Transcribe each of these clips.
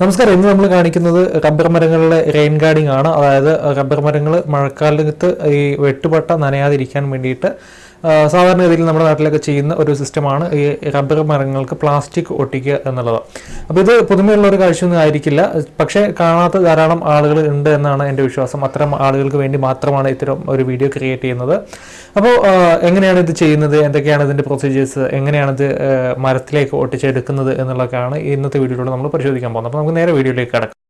നമസ്കാരം ഇന്ന് നമ്മൾ കാണിക്കുന്നത് റബ്ബർ മരങ്ങളിലെ റെയിൻ ഗാർഡിംഗ് ആണ്. അതായത് റബ്ബർ മരങ്ങൾ മഴക്കാലത്ത് ഈ വെട്ടുപട്ട നനയാതിരിക്കാൻ വേണ്ടിയിട്ട് ആ, സാധാരണഗതിയിൽ നമ്മുടെ നാട്ടിലൊക്കെ ചെയ്യുന്ന ഒരു സിസ്റ്റമാണ് ഈ റബ്ബർ മരങ്ങൾക്ക് പ്ലാസ്റ്റിക് ഒട്ടിക്കുക എന്നുള്ളത്. അപ്പോൾ ഇത് പുതുമയുള്ള ഒരു കാഴ്ചയൊന്നും ആയിരിക്കില്ല. പക്ഷേ കാണാത്ത ധാരാളം ആളുകൾ ഉണ്ട് എന്നാണ് എന്റെ വിശ്വാസം. അത്തരം ആളുകൾക്ക് വേണ്ടി മാത്രമാണ് ഇത്തരം ഒരു വീഡിയോ ക്രിയേറ്റ് ചെയ്യുന്നത്. അപ്പോൾ എങ്ങനെയാണ് ഇത് ചെയ്യുന്നത്? എന്തൊക്കെയാണ് ഇതിന്റെ പ്രൊസീജിയേഴ്സ് എങ്ങനെയാണ് ഇത് മരത്തിലേക്ക് ഒട്ടിച്ചെടുക്കുന്നത് എന്നുള്ളതൊക്കെയാണ് ഇന്നത്തെ വീഡിയോയിലൂടെ നമ്മൾ പരിശോധിക്കാൻ പോകുന്നത്. അപ്പോൾ നമുക്ക് നേരെ വീഡിയോയിലേക്ക് കിടക്കാം.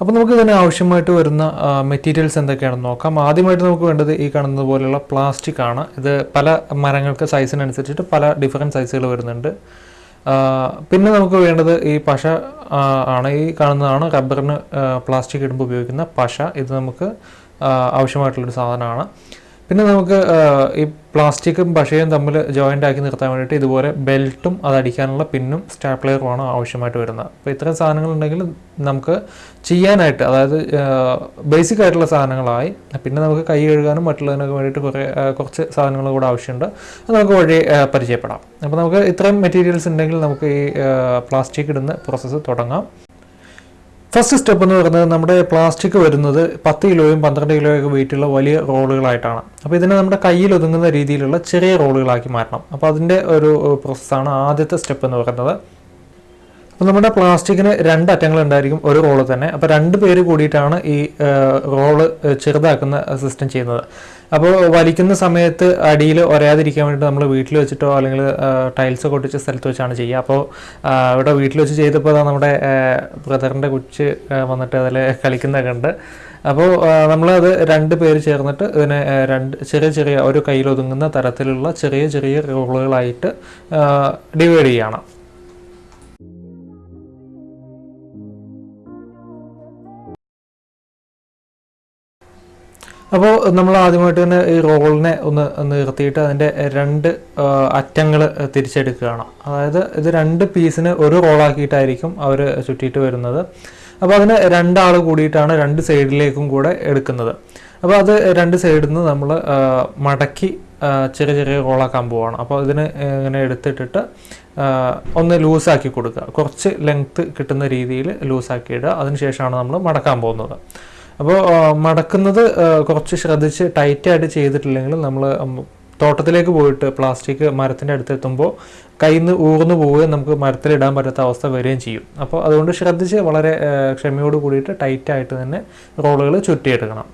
അപ്പോൾ നമുക്ക് ഇതിന് ആവശ്യമായിട്ട് വരുന്ന മെറ്റീരിയൽസ് എന്തൊക്കെയാണെന്ന് നോക്കാം. ആദ്യമായിട്ട് നമുക്ക് വേണ്ടത് ഈ കാണുന്നത് പോലെയുള്ള പ്ലാസ്റ്റിക് ആണ്. ഇത് പല മരങ്ങൾക്ക് സൈസിനനുസരിച്ചിട്ട് പല ഡിഫറെന്റ് സൈസുകൾ വരുന്നുണ്ട്. പിന്നെ നമുക്ക് വേണ്ടത് ഈ പശ ആണ്. ഈ കാണുന്നതാണ് റബ്ബറിന് പ്ലാസ്റ്റിക് ഇടുമ്പോൾ ഉപയോഗിക്കുന്ന പശ. ഇത് നമുക്ക് ആവശ്യമായിട്ടുള്ളൊരു സാധനമാണ്. പിന്നെ നമുക്ക് ഈ പ്ലാസ്റ്റിക്കും പശയും തമ്മിൽ ജോയിന്റ് ആക്കി നിർത്താൻ വേണ്ടിയിട്ട് ഇതുപോലെ ബെൽറ്റും അതടിക്കാനുള്ള പിന്നും സ്റ്റാപ്ലെയറുമാണ് ആവശ്യമായിട്ട് വരുന്നത്. അപ്പോൾ ഇത്തരം സാധനങ്ങൾ ഉണ്ടെങ്കിൽ നമുക്ക് ചെയ്യാനായിട്ട് അതായത് ബേസിക് ആയിട്ടുള്ള സാധനങ്ങളായി പിന്നെ നമുക്ക് കൈ കഴുകാനും മറ്റുള്ളതിനൊക്കെ വേണ്ടിയിട്ട് കുറേ കുറച്ച് സാധനങ്ങൾ കൂടെ ആവശ്യമുണ്ട്. അത് നമുക്ക് വഴി പരിചയപ്പെടാം. അപ്പോൾ നമുക്ക് ഇത്രയും മെറ്റീരിയൽസ് ഉണ്ടെങ്കിൽ നമുക്ക് ഈ പ്ലാസ്റ്റിക് ഇടുന്ന പ്രോസസ്സ് തുടങ്ങാം. ഫസ്റ്റ് സ്റ്റെപ്പ് എന്ന് പറയുന്നത് നമ്മുടെ പ്ലാസ്റ്റിക് വരുന്നത് പത്ത് കിലോയും പന്ത്രണ്ട് കിലോയൊക്കെ വെയിറ്റുള്ള വലിയ റോളുകളായിട്ടാണ്. അപ്പോൾ ഇതിനെ നമ്മുടെ കയ്യിൽ ഒതുങ്ങുന്ന രീതിയിലുള്ള ചെറിയ റോളുകളാക്കി മാറ്റണം. അപ്പോൾ അതിന്റെ ഒരു പ്രോസസ്സാണ് ആദ്യത്തെ സ്റ്റെപ്പ് എന്ന് പറയുന്നത്. അപ്പോൾ നമ്മുടെ പ്ലാസ്റ്റിക്കിന് രണ്ട് അറ്റങ്ങൾ ഉണ്ടായിരിക്കും ഒരു റോൾ തന്നെ. അപ്പോൾ രണ്ട് പേര് കൂടിയിട്ടാണ് ഈ റോൾ ചെറുതാക്കുന്ന സിസ്റ്റം ചെയ്യുന്നത്. അപ്പോൾ വലിക്കുന്ന സമയത്ത് അടിയിൽ ഒരയാതിരിക്കാൻ വേണ്ടി നമ്മൾ വീട്ടിൽ വെച്ചിട്ടോ അല്ലെങ്കിൽ ടൈൽസ് കൊട്ടിച്ച സ്ഥലത്ത് വെച്ചാണ് ചെയ്യുക. അപ്പോൾ ഇവിടെ വീട്ടിൽ വെച്ച് ചെയ്തപ്പോൾ നമ്മുടെ ബ്രദറിന്റെ കുച്ച് വന്നിട്ട് അതിൽ കളിക്കുന്നതൊക്കെ ഉണ്ട്. അപ്പോൾ നമ്മളത് രണ്ട് പേര് ചേർന്നിട്ട് ഇതിനെ രണ്ട് ചെറിയ ചെറിയ ഒരു കയ്യിലൊതുങ്ങുന്ന തരത്തിലുള്ള ചെറിയ ചെറിയ റോളുകളായിട്ട് ഡിവൈഡ് ചെയ്യണം. അപ്പോൾ നമ്മൾ ആദ്യമായിട്ട് തന്നെ ഈ റോളിനെ ഒന്ന് നിർത്തിയിട്ട് അതിന്റെ രണ്ട് അറ്റങ്ങൾ തിരിച്ചെടുക്കുകയാണ്. അതായത് ഇത് രണ്ട് പീസിന് ഒരു റോളാക്കിയിട്ടായിരിക്കും അവർ ചുറ്റിയിട്ട് വരുന്നത്. അപ്പോൾ അതിന് രണ്ടാൾ കൂടിയിട്ടാണ് രണ്ട് സൈഡിലേക്കും കൂടെ എടുക്കുന്നത്. അപ്പോൾ അത് രണ്ട് സൈഡിൽ നിന്ന് നമ്മൾ മടക്കി ചെറിയ ചെറിയ റോളാക്കാൻ പോവാണ്. അപ്പോൾ ഇതിന് ഇങ്ങനെ എടുത്തിട്ടിട്ട് ഒന്ന് ലൂസാക്കി കൊടുക്കുക. കുറച്ച് ലെങ്ത്ത് കിട്ടുന്ന രീതിയിൽ ലൂസാക്കി ഇടുക. അതിനുശേഷമാണ് നമ്മൾ മടക്കാൻ പോകുന്നത്. അപ്പോൾ മടക്കുന്നത് കുറച്ച് ശ്രദ്ധിച്ച് ടൈറ്റായിട്ട് ചെയ്തിട്ടില്ലെങ്കിൽ നമ്മൾ തോട്ടത്തിലേക്ക് പോയിട്ട് പ്ലാസ്റ്റിക് മരത്തിന്റെ അടുത്തെത്തുമ്പോൾ കയ്യിൽ നിന്ന് ഊർന്നു പോവുകയും നമുക്ക് മരത്തിലിടാൻ പറ്റാത്ത അവസ്ഥ വരികയും ചെയ്യും. അപ്പോൾ അതുകൊണ്ട് ശ്രദ്ധിച്ച് വളരെ ക്ഷമയോട് കൂടിയിട്ട് ടൈറ്റായിട്ട് തന്നെ റോളുകൾ ചുറ്റിയെടുക്കണം.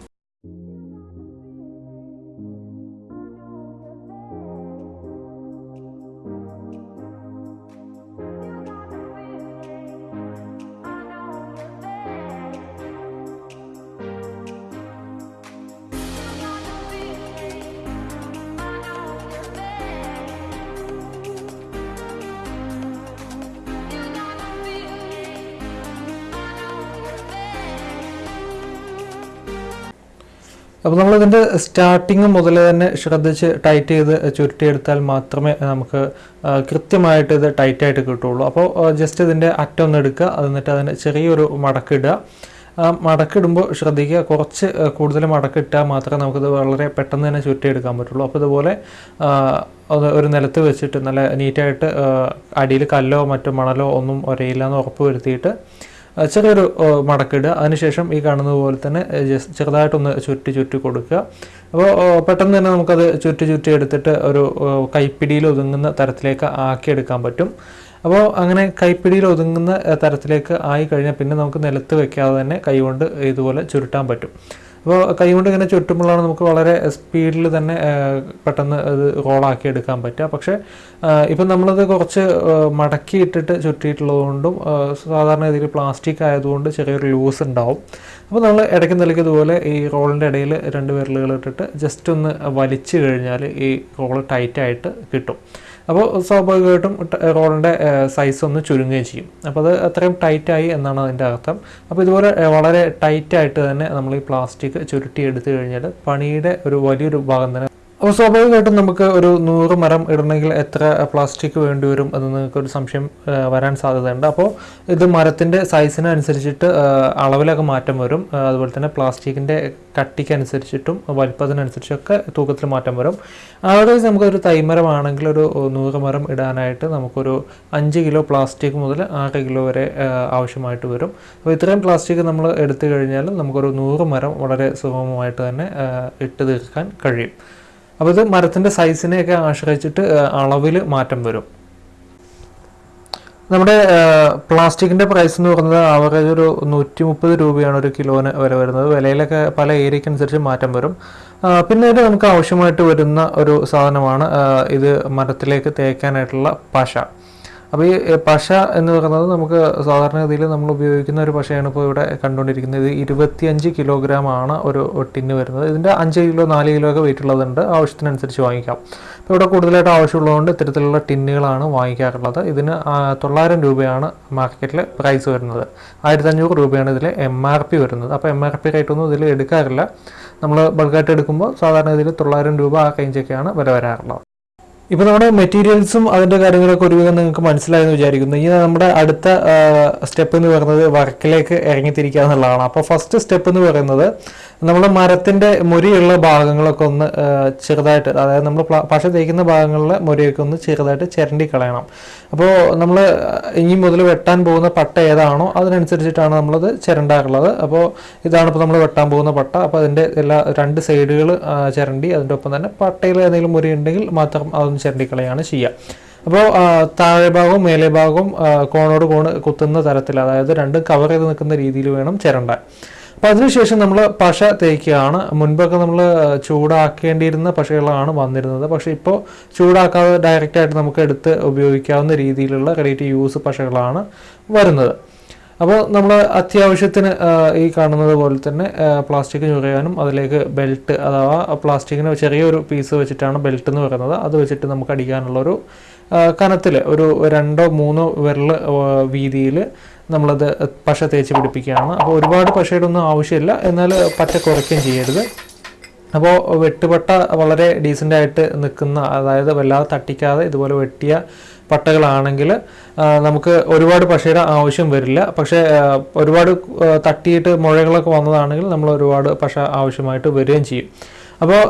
അപ്പോൾ നമ്മളിതിന്റെ സ്റ്റാർട്ടിങ് മുതൽ തന്നെ ശ്രദ്ധിച്ച് ടൈറ്റ് ചെയ്ത് ചുരുട്ടിയെടുത്താൽ മാത്രമേ നമുക്ക് കൃത്യമായിട്ട് ഇത് ടൈറ്റായിട്ട് കിട്ടുള്ളൂ അപ്പോൾ ജസ്റ്റ് ഇതിന്റെ അറ്റം ഒന്ന് എടുക്കുക. എന്നിട്ട് അതിന് ചെറിയൊരു മടക്കിടുക മടക്കിടുമ്പോൾ ശ്രദ്ധിക്കുക. കുറച്ച് കൂടുതൽ മടക്കിട്ടാൽ മാത്രമേ നമുക്കിത് വളരെ പെട്ടെന്ന് തന്നെ ചുരുട്ടിയെടുക്കാൻ പറ്റുള്ളൂ. അപ്പോൾ ഇതുപോലെ ഒരു നിലത്ത് വെച്ചിട്ട് നല്ല നീറ്റായിട്ട് അടിയിൽ കല്ലോ മറ്റോ മണലോ ഒന്നും ഒരയില്ല എന്ന് ഉറപ്പ് വരുത്തിയിട്ട് ചെറിയൊരു മടക്കിടുക. അതിനുശേഷം ഈ കാണുന്നത് പോലെ തന്നെ ചെറുതായിട്ടൊന്ന് ചുറ്റി ചുറ്റി കൊടുക്കുക. അപ്പോൾ പെട്ടെന്ന് തന്നെ നമുക്കത് ചുറ്റി ചുറ്റി എടുത്തിട്ട് ഒരു കൈപ്പിടിയിൽ ഒതുങ്ങുന്ന തരത്തിലേക്ക് ആക്കിയെടുക്കാൻ പറ്റും. അപ്പോൾ അങ്ങനെ കൈപ്പിടിയിൽ ഒതുങ്ങുന്ന തരത്തിലേക്ക് ആയി കഴിഞ്ഞാൽ പിന്നെ നമുക്ക് നിലത്ത് വെക്കാതെ തന്നെ കൈകൊണ്ട് ഇതുപോലെ ചുരുട്ടാൻ പറ്റും. അപ്പോൾ കൈകൊണ്ട് ഇങ്ങനെ ചുറ്റുമ്പോഴാണ് നമുക്ക് വളരെ സ്പീഡിൽ തന്നെ പെട്ടെന്ന് അത് റോളാക്കി എടുക്കാൻ പറ്റുക. പക്ഷേ ഇപ്പം നമ്മളത് കുറച്ച് മടക്കി ഇട്ടിട്ട് ചുറ്റിയിട്ടുള്ളതുകൊണ്ടും സാധാരണ രീതിയിൽ പ്ലാസ്റ്റിക് ആയതുകൊണ്ട് ചെറിയൊരു ലൂസ് ഉണ്ടാവും. അപ്പോൾ നമ്മൾ ഇടയ്ക്ക് നിലയ്ക്ക് ഇതുപോലെ ഈ റോളിന്റെ ഇടയിൽ രണ്ട് വിരലുകൾ ഇട്ടിട്ട് ജസ്റ്റ് ഒന്ന് വലിച്ചു കഴിഞ്ഞാൽ ഈ റോൾ ടൈറ്റായിട്ട് കിട്ടും. അപ്പോൾ സ്വാഭാവികമായിട്ടും റോളിന്റെ സൈസ് ഒന്ന് ചുരുങ്ങുകയും ചെയ്യും. അപ്പോൾ അത് അത്രയും ടൈറ്റായി എന്നാണ് അതിന്റെ അർത്ഥം. അപ്പോൾ ഇതുപോലെ വളരെ ടൈറ്റായിട്ട് തന്നെ നമ്മൾ ഈ പ്ലാസ്റ്റിക് ചുരുട്ടി എടുത്തു കഴിഞ്ഞാൽ പണിയുടെ ഒരു വലിയൊരു ഭാഗം തന്നെ അപ്പോൾ സ്വാഭാവികമായിട്ടും നമുക്ക് ഒരു നൂറ് മരം ഇടണമെങ്കിൽ എത്ര പ്ലാസ്റ്റിക് വേണ്ടി വരും എന്ന് നിങ്ങൾക്ക് ഒരു സംശയം വരാൻ സാധ്യതയുണ്ട്. അപ്പോൾ ഇത് മരത്തിന്റെ സൈസിനനുസരിച്ചിട്ട് അളവിലൊക്കെ മാറ്റം വരും. അതുപോലെ തന്നെ പ്ലാസ്റ്റിക്കിന്റെ കട്ടിക്കനുസരിച്ചിട്ടും വലിപ്പത്തിനനുസരിച്ചൊക്കെ തൂക്കത്തിൽ മാറ്റം വരും. ആവറേജ് നമുക്കൊരു തൈമരമാണെങ്കിൽ ഒരു നൂറ് മരം ഇടാനായിട്ട് നമുക്കൊരു അഞ്ച് കിലോ പ്ലാസ്റ്റിക് മുതൽ ആറ് കിലോ വരെ ആവശ്യമായിട്ട് വരും. അപ്പോൾ ഇത്രയും പ്ലാസ്റ്റിക് നമ്മൾ എടുത്തു കഴിഞ്ഞാൽ നമുക്കൊരു നൂറ് മരം വളരെ സുഗമമായിട്ട് തന്നെ ഇട്ട് തീർക്കാൻ കഴിയും. അപ്പോൾ ഇത് മരത്തിന്റെ സൈസിനെയൊക്കെ ആശ്രയിച്ചിട്ട് അളവിൽ മാറ്റം വരും. നമ്മുടെ പ്ലാസ്റ്റിക്കിന്റെ പ്രൈസ് എന്ന് പറയുന്നത് ആവറേജ് ഒരു നൂറ്റി മുപ്പത് രൂപയാണ് ഒരു കിലോന് വില വരുന്നത്. വിലയിലൊക്കെ പല ഏരിയയ്ക്ക് അനുസരിച്ച് മാറ്റം വരും. പിന്നെ ഇത് നമുക്ക് ആവശ്യമായിട്ട് വരുന്ന ഒരു സാധനമാണ് ഇത് മരത്തിലേക്ക് തേക്കാനായിട്ടുള്ള പശ. അപ്പോൾ ഈ പശ എന്ന് പറയുന്നത് നമുക്ക് സാധാരണഗതിയിൽ നമ്മൾ ഉപയോഗിക്കുന്ന ഒരു പശയാണ് ഇപ്പോൾ ഇവിടെ കണ്ടുകൊണ്ടിരിക്കുന്നത്. ഇത് ഇരുപത്തിയഞ്ച് കിലോഗ്രാം ആണ് ഒരു ടിന്ന് വരുന്നത്. ഇതിന്റെ അഞ്ച് കിലോ നാല് കിലോ ഒക്കെ വെയിറ്റ് ഉള്ളതുണ്ട്. ആവശ്യത്തിനനുസരിച്ച് വാങ്ങിക്കാം. അപ്പോൾ ഇവിടെ കൂടുതലായിട്ട് ആവശ്യമുള്ളതുകൊണ്ട് ഇത്തരത്തിലുള്ള ടിന്നുകളാണ് വാങ്ങിക്കാറുള്ളത്. ഇതിന് തൊള്ളായിരം രൂപയാണ് മാർക്കറ്റിൽ പ്രൈസ് വരുന്നത്. ആയിരത്തി അഞ്ഞൂറ് രൂപയാണ് ഇതിൽ എം ആർ പി വരുന്നത്. അപ്പോൾ എം ആർ പി റേറ്റ് ഒന്നും ഇതിൽ എടുക്കാറില്ല. നമ്മൾ ബൾക്കായിട്ട് എടുക്കുമ്പോൾ സാധാരണ ഇതിൽ തൊള്ളായിരം രൂപ ആ റേഞ്ചൊക്കെയാണ് വില വരാറുള്ളത്. ഇപ്പൊ നമ്മുടെ മെറ്റീരിയൽസും അതിന്റെ കാര്യങ്ങളൊക്കെ ഒരുവിധം നിങ്ങൾക്ക് മനസ്സിലായെന്ന് വിചാരിക്കുന്നു. ഇനി നമ്മുടെ അടുത്ത സ്റ്റെപ്പ് എന്ന് പറയുന്നത് വർക്കിലേക്ക് ഇറങ്ങിത്തിരിക്കുക എന്നുള്ളതാണ് അപ്പോൾ ഫസ്റ്റ് സ്റ്റെപ്പ് എന്ന് പറയുന്നത് നമ്മൾ മരത്തിന്റെ മുരിയുള്ള ഭാഗങ്ങളൊക്കെ ഒന്ന് ചെറുതായിട്ട് അതായത് നമ്മൾ പശ തേക്കുന്ന ഭാഗങ്ങളിലെ മുരിയൊക്കെ ഒന്ന് ചെറുതായിട്ട് ചിരണ്ടി കളയണം. അപ്പോൾ നമ്മൾ ഇനി മുതൽ വെട്ടാൻ പോകുന്ന പട്ട ഏതാണോ അതിനനുസരിച്ചിട്ടാണ് നമ്മളത് ചിരണ്ടാറുള്ളത്. അപ്പോൾ ഇതാണ് ഇപ്പോൾ നമ്മൾ വെട്ടാൻ പോകുന്ന പട്ട. അപ്പോൾ അതിന്റെ എല്ലാ രണ്ട് സൈഡുകൾ ചിരണ്ടി അതിന്റെ ഒപ്പം തന്നെ പട്ടയിൽ ഏതെങ്കിലും മുരി ഉണ്ടെങ്കിൽ മാത്രം അതൊന്ന് ചിരണ്ടി കളയാണ് ചെയ്യുക അപ്പോൾ താഴെ ഭാഗവും മേലെ ഭാഗവും കോണോട് കോണ് കുത്തുന്ന തരത്തിൽ അതായത് രണ്ടും കവർ ചെയ്ത് നിൽക്കുന്ന രീതിയിൽ വേണം ചിരണ്ടാൻ. അപ്പോൾ അതിനുശേഷം നമ്മൾ പശ തേക്കുകയാണ്. മുൻപൊക്കെ നമ്മൾ ചൂടാക്കേണ്ടിയിരുന്ന പശകളാണ് വന്നിരുന്നത്. പക്ഷേ ഇപ്പോൾ ചൂടാക്കാതെ ഡയറക്റ്റ് ആയിട്ട് നമുക്ക് എടുത്ത് ഉപയോഗിക്കാവുന്ന രീതിയിലുള്ള ടു യൂസ് പശകളാണ് വരുന്നത്. അപ്പോൾ നമ്മൾ അത്യാവശ്യത്തിന് ഈ കാണുന്നത് പോലെ തന്നെ പ്ലാസ്റ്റിക് ഞുറയാനും അതിലേക്ക് ബെൽറ്റ് അഥവാ പ്ലാസ്റ്റിക്കിന് ചെറിയൊരു പീസ് വെച്ചിട്ടാണ് ബെൽറ്റ് എന്ന് പറയുന്നത്. അത് വെച്ചിട്ട് നമുക്ക് അടിക്കാനുള്ളൊരു കനത്തിൽ ഒരു രണ്ടോ മൂന്നോ വിരൽ വീതിയിൽ നമ്മളത് പശ തേച്ച് പിടിപ്പിക്കുകയാണ്. അപ്പോൾ ഒരുപാട് പശയുടെ ഒന്നും ആവശ്യമില്ല. എന്നാൽ പച്ച കുറയ്ക്കുകയും ചെയ്യരുത്. അപ്പോൾ വെട്ടുപട്ട വളരെ ഡീസന്റായിട്ട് നിൽക്കുന്ന അതായത് വല്ലാതെ തട്ടിക്കാതെ ഇതുപോലെ വെട്ടിയ പട്ടകളാണെങ്കിൽ നമുക്ക് ഒരുപാട് പശയുടെ ആവശ്യം വരില്ല. പക്ഷേ ഒരുപാട് തട്ടിയിട്ട് മുഴകളൊക്കെ വന്നതാണെങ്കിൽ നമ്മൾ ഒരുപാട് പശ ആവശ്യമായിട്ട് വരികയും ചെയ്യും. അപ്പോൾ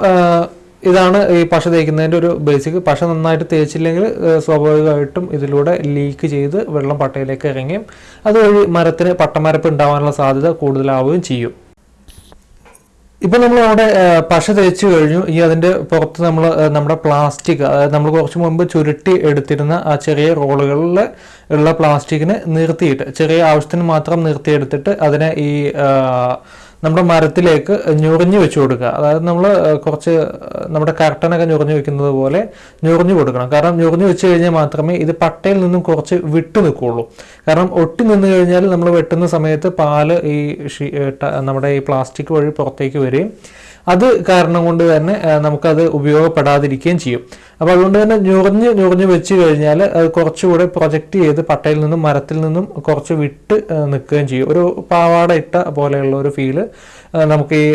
ഇതാണ് ഈ പശ തേക്കുന്നതിന്റെ ഒരു ബേസിക് പശ നന്നായിട്ട് തേച്ചില്ലെങ്കിൽ സ്വാഭാവികമായിട്ടും ഇതിലൂടെ ലീക്ക് ചെയ്ത് വെള്ളം പട്ടയിലേക്ക് ഇറങ്ങിയും അതുവഴി മരത്തിന് പട്ടമരപ്പ് ഉണ്ടാവാനുള്ള സാധ്യത കൂടുതലാവുകയും ചെയ്യും. ഇപ്പം നമ്മൾ അവിടെ പശ തേച്ചു കഴിഞ്ഞു. ഈ അതിന്റെ പുറത്ത് നമ്മൾ നമ്മുടെ പ്ലാസ്റ്റിക് അതായത് നമ്മൾ കുറച്ച് മുമ്പ് ചുരുട്ടി എടുത്തിരുന്ന ആ ചെറിയ റോളുകളിൽ ഉള്ള പ്ലാസ്റ്റിക്കിനെ നിർത്തിയിട്ട് ചെറിയ ആവശ്യത്തിന് മാത്രം നിർത്തിയെടുത്തിട്ട് അതിനെ ഈ നമ്മുടെ മരത്തിലേക്ക് ഞൊറിഞ്ഞു വെച്ച് കൊടുക്കുക. അതായത് നമ്മൾ കുറച്ച് നമ്മുടെ കർട്ടനൊക്കെ ഞൊറിഞ്ഞു വെക്കുന്നത് പോലെ ഞൊറിഞ്ഞു കൊടുക്കണം. കാരണം ഞൊറിഞ്ഞു വെച്ച് കഴിഞ്ഞാൽ മാത്രമേ ഇത് പട്ടയിൽ നിന്നും കുറച്ച് വിട്ടു നിൽക്കുകയുള്ളൂ കാരണം ഒട്ടി നിന്ന് കഴിഞ്ഞാൽ നമ്മൾ വെട്ടുന്ന സമയത്ത് പാൽ ഈ നമ്മുടെ ഈ പ്ലാസ്റ്റിക് വഴി പുറത്തേക്ക് വരികയും അത് കാരണം കൊണ്ട് തന്നെ നമുക്കത് ഉപയോഗപ്പെടാതിരിക്കുകയും ചെയ്യും. അപ്പോൾ അതുകൊണ്ട് തന്നെ ഞൊറിഞ്ഞ് ഞൊറിഞ്ഞ് വെച്ച് കഴിഞ്ഞാൽ അത് കുറച്ചുകൂടെ പ്രൊജക്റ്റ് ചെയ്ത് പട്ടയിൽ നിന്നും മരത്തിൽ നിന്നും കുറച്ച് വിട്ട് നിൽക്കുകയും ചെയ്യും. ഒരു പാവാട ഇട്ട പോലെയുള്ള ഒരു ഫീൽ നമുക്ക് ഈ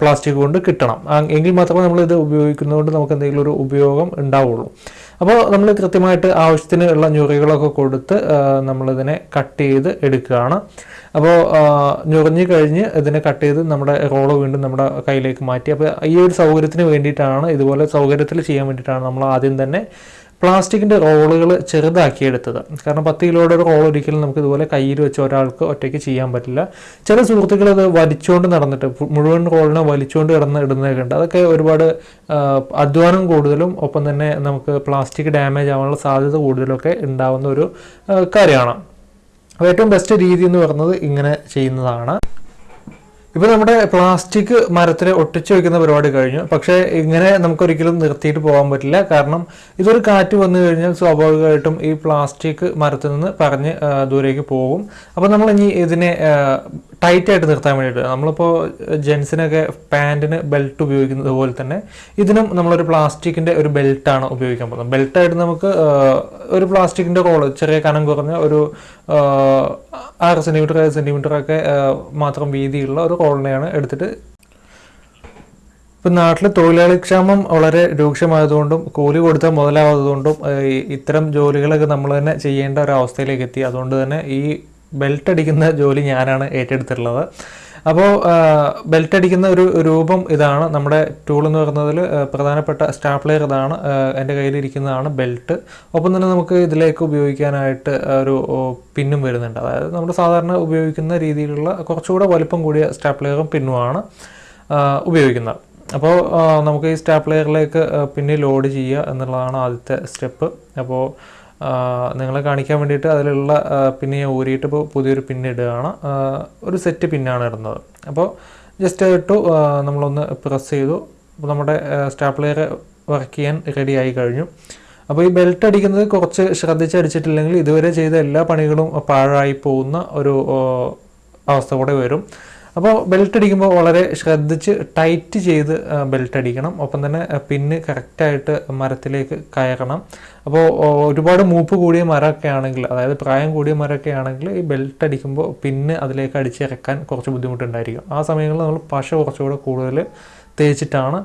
പ്ലാസ്റ്റിക് കൊണ്ട് കിട്ടണം. എങ്കിൽ മാത്രമേ നമ്മൾ ഇത് ഉപയോഗിക്കുന്നതുകൊണ്ട് നമുക്ക് എന്തെങ്കിലും ഒരു ഉപയോഗം ഉണ്ടാവുള്ളൂ. അപ്പോൾ നമ്മൾ കൃത്യമായിട്ട് ആവശ്യത്തിന് ഉള്ള ഞൊറികളൊക്കെ കൊടുത്ത് നമ്മളിതിനെ കട്ട് ചെയ്ത് എടുക്കുകയാണ്. അപ്പോൾ ഞൊറിഞ്ഞ് കഴിഞ്ഞ് ഇതിനെ കട്ട് ചെയ്ത് നമ്മുടെ റോൾ വീണ്ടും നമ്മുടെ കയ്യിലേക്ക് മാറ്റി. അപ്പോൾ ഈ ഒരു സൗകര്യത്തിന് വേണ്ടിയിട്ടാണ് ഇതുപോലെ സൗകര്യത്തിൽ ചെയ്യാൻ വേണ്ടിയിട്ടാണ് നമ്മൾ ആദ്യം തന്നെ പ്ലാസ്റ്റിക്കിന്റെ റോളുകൾ ചെറുതാക്കിയെടുത്തത്. കാരണം പത്ത് കിലോയുടെ ഒരു റോൾ ഒരിക്കലും നമുക്ക് ഇതുപോലെ കയ്യിൽ വെച്ച് ഒരാൾക്ക് ഒറ്റയ്ക്ക് ചെയ്യാൻ പറ്റില്ല. ചില സുഹൃത്തുക്കൾ അത് വലിച്ചുകൊണ്ട് നടന്നിട്ട് മുഴുവൻ റോളിനെ വലിച്ചുകൊണ്ട് കിടന്ന് ഇടുന്നതൊക്കെ ഉണ്ട് അതൊക്കെ ഒരുപാട് അധ്വാനം കൂടുതലും ഒപ്പം തന്നെ നമുക്ക് പ്ലാസ്റ്റിക് ഡാമേജ് ആവാനുള്ള സാധ്യത കൂടുതലൊക്കെ ഉണ്ടാവുന്ന ഒരു കാര്യമാണ്. അപ്പോൾ ഏറ്റവും ബെസ്റ്റ് രീതി എന്ന് പറയുന്നത് ഇങ്ങനെ ചെയ്യുന്നതാണ്. ഇപ്പോൾ നമ്മുടെ പ്ലാസ്റ്റിക് മരത്തിൽ ഒട്ടിച്ചു വെക്കുന്ന പരിപാടി കഴിഞ്ഞു. പക്ഷേ ഇങ്ങനെ നമുക്കൊരിക്കലും നിർത്തിയിട്ട് പോകാൻ പറ്റില്ല. കാരണം ഇതൊരു കാറ്റ് വന്നു കഴിഞ്ഞാൽ സ്വാഭാവികമായിട്ടും ഈ പ്ലാസ്റ്റിക് മരത്തിൽ നിന്ന് പറഞ്ഞ് ദൂരേക്ക് പോകും. അപ്പോൾ നമ്മൾ ഇനി ഇതിനെ ടൈറ്റ് ആയിട്ട് നിർത്താൻ വേണ്ടിയിട്ട് നമ്മളിപ്പോൾ ജെൻസിനൊക്കെ പാന്റിന് ബെൽറ്റ് ഉപയോഗിക്കുന്നത് പോലെ തന്നെ ഇതിനും നമ്മളൊരു പ്ലാസ്റ്റിക്കിന്റെ ഒരു ബെൽറ്റാണ് ഉപയോഗിക്കാൻ പോകുന്നത്. ബെൽറ്റായിട്ട് നമുക്ക് ഒരു പ്ലാസ്റ്റിക്കിന്റെ കോൾ ചെറിയ കനം കുറഞ്ഞ ഒരു ആറ് സെന്റിമീറ്റർ ഏഴ് സെന്റിമീറ്റർ ഒക്കെ മാത്രം വീതിയുള്ള ഒരു കോളനിയാണ് എടുത്തിട്ട്. ഇപ്പം നാട്ടിൽ തൊഴിലാളി ക്ഷാമം വളരെ രൂക്ഷമായതുകൊണ്ടും കൂലി കൊടുത്താൽ മുതലാവാത്തതുകൊണ്ടും ഇത്തരം ജോലികളൊക്കെ നമ്മൾ തന്നെ ചെയ്യേണ്ട ഒരു അവസ്ഥയിലേക്ക് എത്തി. അതുകൊണ്ട് തന്നെ ഈ ബെൽറ്റ് അടിക്കുന്ന ജോലി ഞാനാണ് ഏറ്റെടുത്തിട്ടുള്ളത്. അപ്പോൾ ബെൽറ്റ് അടിക്കുന്ന ഒരു രൂപം ഇതാണ് നമ്മുടെ ടൂൾ എന്ന് പറയുന്നതിൽ പ്രധാനപ്പെട്ട സ്റ്റാപ്ലെയർ ഇതാണ് എന്റെ കയ്യിലിരിക്കുന്നതാണ് ബെൽറ്റ് ഒപ്പം തന്നെ നമുക്ക് ഇതിലേക്ക് ഉപയോഗിക്കാനായിട്ട് ഒരു പിന്നും വരുന്നുണ്ട്. അതായത് നമ്മൾ സാധാരണ ഉപയോഗിക്കുന്ന രീതിയിലുള്ള കുറച്ചുകൂടെ വലുപ്പം കൂടിയ സ്റ്റാപ്ലെയറും പിന്നുമാണ് ഉപയോഗിക്കുന്നത്. അപ്പോൾ നമുക്ക് ഈ സ്റ്റാപ്ലെയറിലേക്ക് പിന്നെ ലോഡ് ചെയ്യുക എന്നുള്ളതാണ് ആദ്യത്തെ സ്റ്റെപ്പ് അപ്പോൾ നിങ്ങളെ കാണിക്കാൻ വേണ്ടിയിട്ട് അതിലുള്ള പിന്നെ ഊരിയിട്ട് ഇപ്പോൾ പുതിയൊരു പിൻ ഇടുകയാണ്. ഒരു സെറ്റ് പിന്നാണ് ഇടുന്നത്. അപ്പോൾ ജസ്റ്റ് ഇട്ടു നമ്മളൊന്ന് പ്രസ് ചെയ്തു. അപ്പോൾ നമ്മുടെ സ്റ്റാപ്ലെയർ വർക്ക് ചെയ്യാൻ റെഡി ആയി കഴിഞ്ഞു. അപ്പോൾ ഈ ബെൽറ്റ് അടിക്കുന്നത് കുറച്ച് ശ്രദ്ധിച്ചടിച്ചിട്ടില്ലെങ്കിൽ ഇതുവരെ ചെയ്ത എല്ലാ പണികളും പാഴായി പോകുന്ന ഒരു അവസ്ഥ കൂടെ വരും. അപ്പോൾ ബെൽറ്റ് അടിക്കുമ്പോൾ വളരെ ശ്രദ്ധിച്ച് ടൈറ്റ് ചെയ്ത് ബെൽറ്റ് അടിക്കണം. ഒപ്പം തന്നെ പിന്ന് കറക്റ്റായിട്ട് മരത്തിലേക്ക് കയറണം. അപ്പോൾ ഒരുപാട് മൂപ്പ് കൂടിയ മരമൊക്കെ ആണെങ്കിൽ അതായത് പ്രായം കൂടിയ മരമൊക്കെ ആണെങ്കിൽ ഈ ബെൽറ്റ് അടിക്കുമ്പോൾ പിന്ന് അതിലേക്ക് അടിച്ചിറക്കാൻ കുറച്ച് ബുദ്ധിമുട്ടുണ്ടായിരിക്കും. ആ സമയങ്ങളിൽ നമ്മൾ പശ കുറച്ചുകൂടെ കൂടുതൽ തേച്ചിട്ടാണ്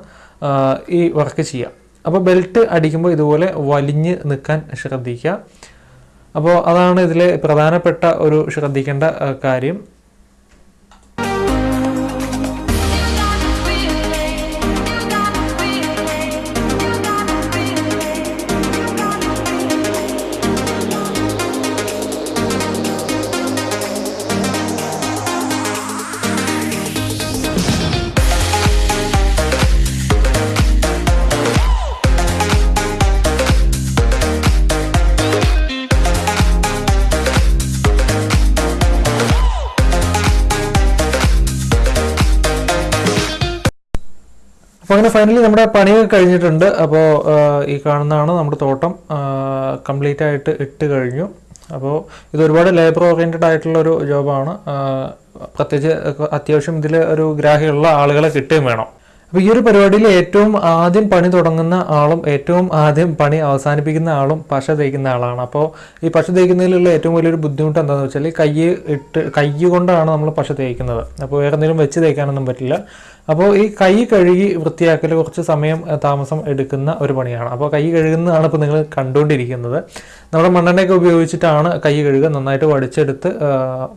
ഈ വർക്ക് ചെയ്യുക. അപ്പോൾ ബെൽറ്റ് അടിക്കുമ്പോൾ ഇതുപോലെ വലിഞ്ഞ് നിൽക്കാൻ ശ്രദ്ധിക്കുക. അപ്പോൾ അതാണ് ഇതിലെ പ്രധാനപ്പെട്ട ഒരു ശ്രദ്ധിക്കേണ്ട കാര്യം. അപ്പോൾ അങ്ങനെ ഫൈനലി നമ്മുടെ പണിയൊക്കെ കഴിഞ്ഞിട്ടുണ്ട്. അപ്പോൾ ഈ കാണുന്നതാണ് നമ്മുടെ തോട്ടം. കംപ്ലീറ്റ് ആയിട്ട് ഇട്ട് കഴിഞ്ഞു. അപ്പോൾ ഇത് ഒരുപാട് ലേബർ ഓറിയന്റഡ് ആയിട്ടുള്ള ഒരു ജോബാണ് പ്രത്യേകിച്ച് അത്യാവശ്യം ഇതിൽ ഒരു ഗ്രാഹ്യമുള്ള ആളുകളെ കിട്ടുകയും വേണം. അപ്പോൾ ഈ ഒരു പരിപാടിയിൽ ഏറ്റവും ആദ്യം പണി തുടങ്ങുന്ന ആളും ഏറ്റവും ആദ്യം പണി അവസാനിപ്പിക്കുന്ന ആളും പശ തേക്കുന്ന ആളാണ്. അപ്പോൾ ഈ പശ തേക്കുന്നതിലുള്ള ഏറ്റവും വലിയൊരു ബുദ്ധിമുട്ട് എന്താണെന്ന് വെച്ചാൽ കൈ ഇട്ട് കൈ കൊണ്ടാണ് നമ്മൾ പശ തേക്കുന്നത്. അപ്പോൾ വേറെ എന്തെങ്കിലും വെച്ച് തേക്കാനൊന്നും പറ്റില്ല. അപ്പോൾ ഈ കൈ കഴുകി വൃത്തിയാക്കൽ കുറച്ച് സമയം താമസം എടുക്കുന്ന ഒരു പണിയാണ്. അപ്പോൾ കൈ കഴുകുന്നതാണ് ഇപ്പോൾ നിങ്ങൾ കണ്ടുകൊണ്ടിരിക്കുന്നത്. നമ്മുടെ മണ്ണെണ്ണയൊക്കെ ഉപയോഗിച്ചിട്ടാണ് കൈ കഴുകുക. നന്നായിട്ട് വടിച്ചെടുത്ത്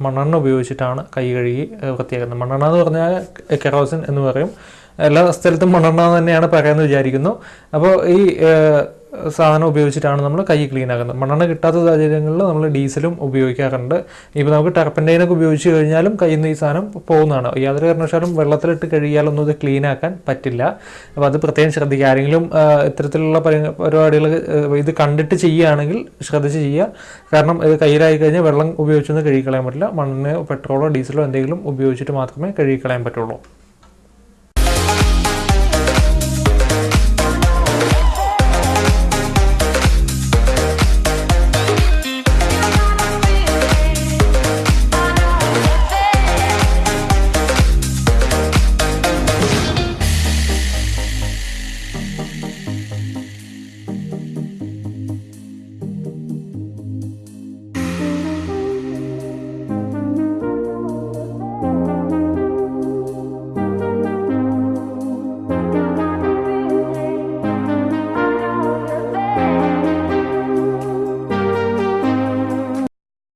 മണ്ണെണ്ണ ഉപയോഗിച്ചിട്ടാണ് കൈ കഴുകി വൃത്തിയാക്കുന്നത്. മണ്ണെണ്ണ എന്ന് പറഞ്ഞാൽ കെറോസിൻ എന്ന് പറയും. എല്ലാ സ്ഥലത്തും മണ്ണെണ്ണ തന്നെയാണ് പറയുന്നത് വിചാരിക്കുന്നു. അപ്പോൾ ഈ സാധനം ഉപയോഗിച്ചിട്ടാണ് നമ്മൾ കൈ ക്ലീൻ ആക്കുന്നത്. മണ്ണെണ്ണ കിട്ടാത്ത സാഹചര്യങ്ങളിൽ നമ്മൾ ഡീസലും ഉപയോഗിക്കാറുണ്ട്. ഇപ്പോൾ നമുക്ക് ടർപ്പന്റൈനൊക്കെ ഉപയോഗിച്ച് കഴിഞ്ഞാലും കയ്യിൽ നിന്ന് ഈ സാധനം പോകുന്നതാണ്. യാതൊരു കാരണവശാലും വെള്ളത്തിലിട്ട് കഴുകിയാലൊന്നും ഇത് ക്ലീൻ ആക്കാൻ പറ്റില്ല. അപ്പോൾ അത് പ്രത്യേകം ശ്രദ്ധിക്കുക. ആരെങ്കിലും ഇത്തരത്തിലുള്ള പരിപാടികൾ ഇത് കണ്ടിട്ട് ചെയ്യുകയാണെങ്കിൽ ശ്രദ്ധിച്ച് ചെയ്യുക. കാരണം ഇത് കയ്യിലായി കഴിഞ്ഞാൽ വെള്ളം ഉപയോഗിച്ചൊന്നും കഴുകിക്കളയാൻ പറ്റില്ല. മണ്ണെണ്ണയോ പെട്രോളോ ഡീസലോ എന്തെങ്കിലും ഉപയോഗിച്ചിട്ട് മാത്രമേ കഴുകിക്കളയാൻ പറ്റുള്ളൂ.